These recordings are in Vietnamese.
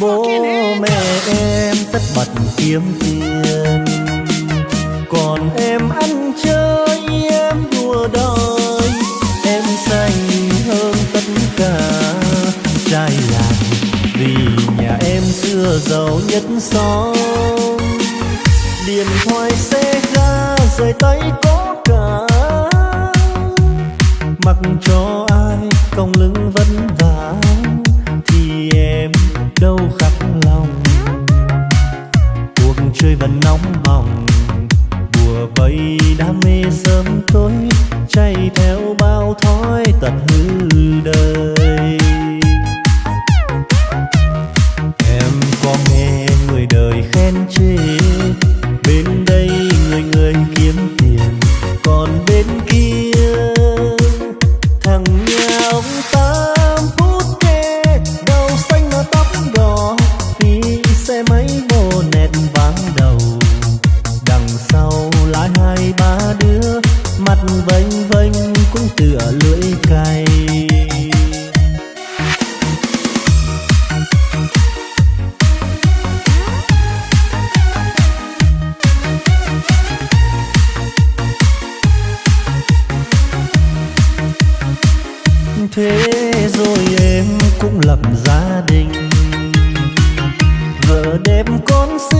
bố mẹ em tất bật kiếm tiền. Còn em ăn chơi em đùa đời em xanh hơn tất cả trai làng vì nhà em xưa giàu nhất xóm. Điện thoại xe ga rời tay có cả mặc cho ai cong lưng thì em đâu khắc lòng. Cuộc chơi vẫn nóng bỏng. Bùa vây đam mê sớm tối, chạy theo bao thói tật hư đời. Vênh vênh cũng tựa lưỡi cay thế rồi em cũng lập gia đình. Vợ đẹp con xinh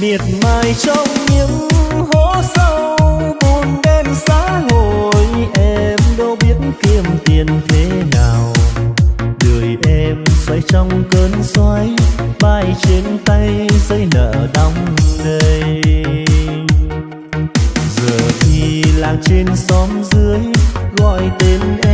miệt mài trong những hố sâu, buồn đen xá ngồi, em đâu biết kiếm tiền thế nào. Đời em xoay trong cơn xoáy, bay trên tay dây nợ đong đầy. Giờ thì làng trên xóm dưới, gọi tên em